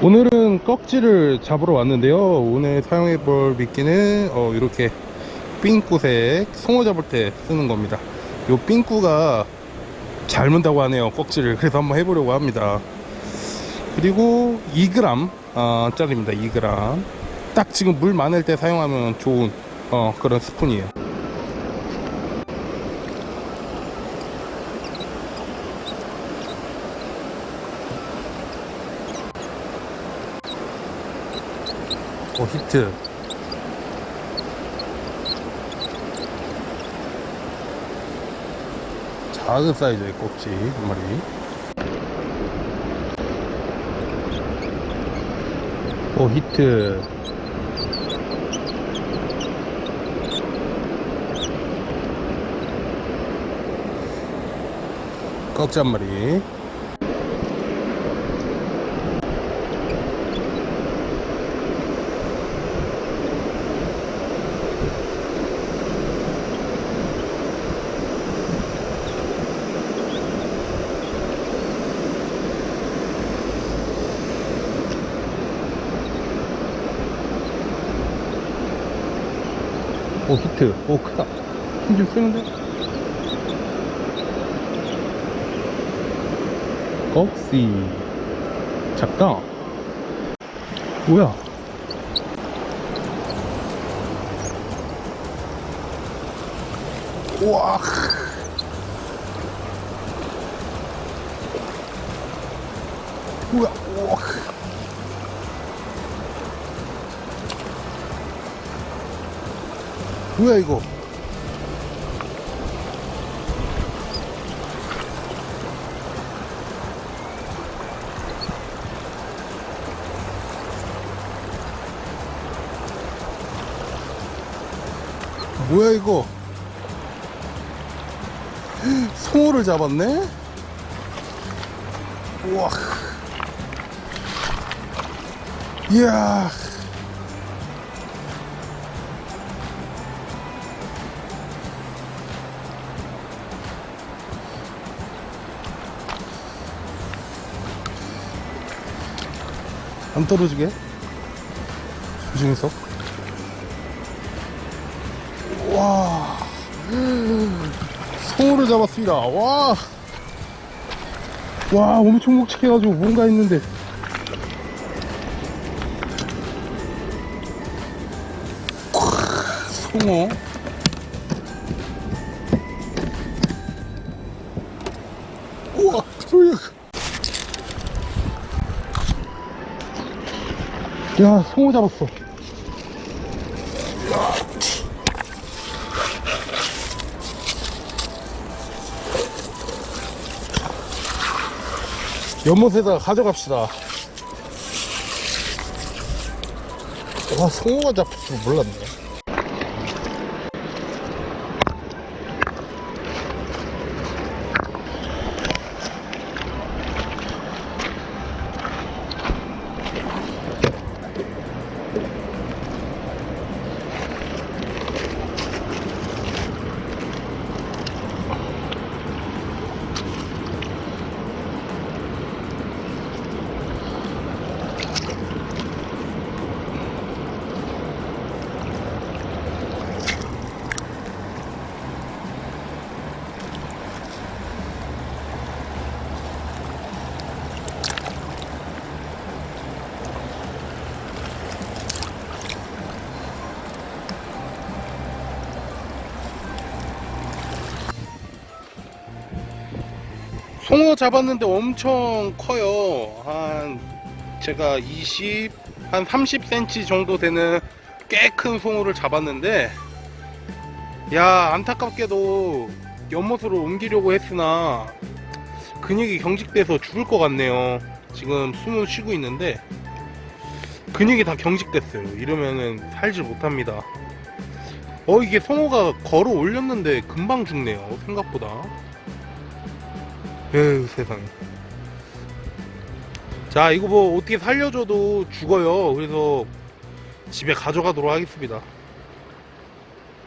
오늘은 꺽지를 잡으러 왔는데요. 오늘 사용해 볼 미끼는 어, 이렇게 삥꾸색 송어 잡을 때 쓰는 겁니다. 요 삥꾸가 잘 문다고 하네요 꺽지를. 그래서 한번 해보려고 합니다. 그리고 2g 어, 짜리입니다 2g 딱 지금 물 많을 때 사용하면 좋은 어, 그런 스푼이에요 오 히트. 작은 사이즈의 꼭지 한 마리. 오 히트. 꺽지 한 마리 오 히트. 오 크다. 힘좀 쓰는데? 꺽시. 작다 뭐야? 우와. 뭐야 우와 뭐야 이거? 뭐야 이거? 송어를 잡았네? 우와. 이야 안 떨어지게? 조심해서. 와. 송어를 잡았습니다. 와. 와, 엄청 묵직해가지고 뭔가 있는데. 콱, 송어 야 송어 잡았어. 연못에다 가져갑시다. 와 송어가 잡힐 줄 몰랐네 송어 잡았는데 엄청 커요. 한 제가 20, 한 30cm 정도 되는 꽤 큰 송어를 잡았는데 야 안타깝게도 연못으로 옮기려고 했으나 근육이 경직돼서 죽을 것 같네요. 지금 숨을 쉬고 있는데 근육이 다 경직됐어요. 이러면은 살질 못합니다. 어 이게 송어가 걸어 올렸는데 금방 죽네요. 생각보다 에휴 세상에. 자 이거 뭐 어떻게 살려줘도 죽어요. 그래서 집에 가져가도록 하겠습니다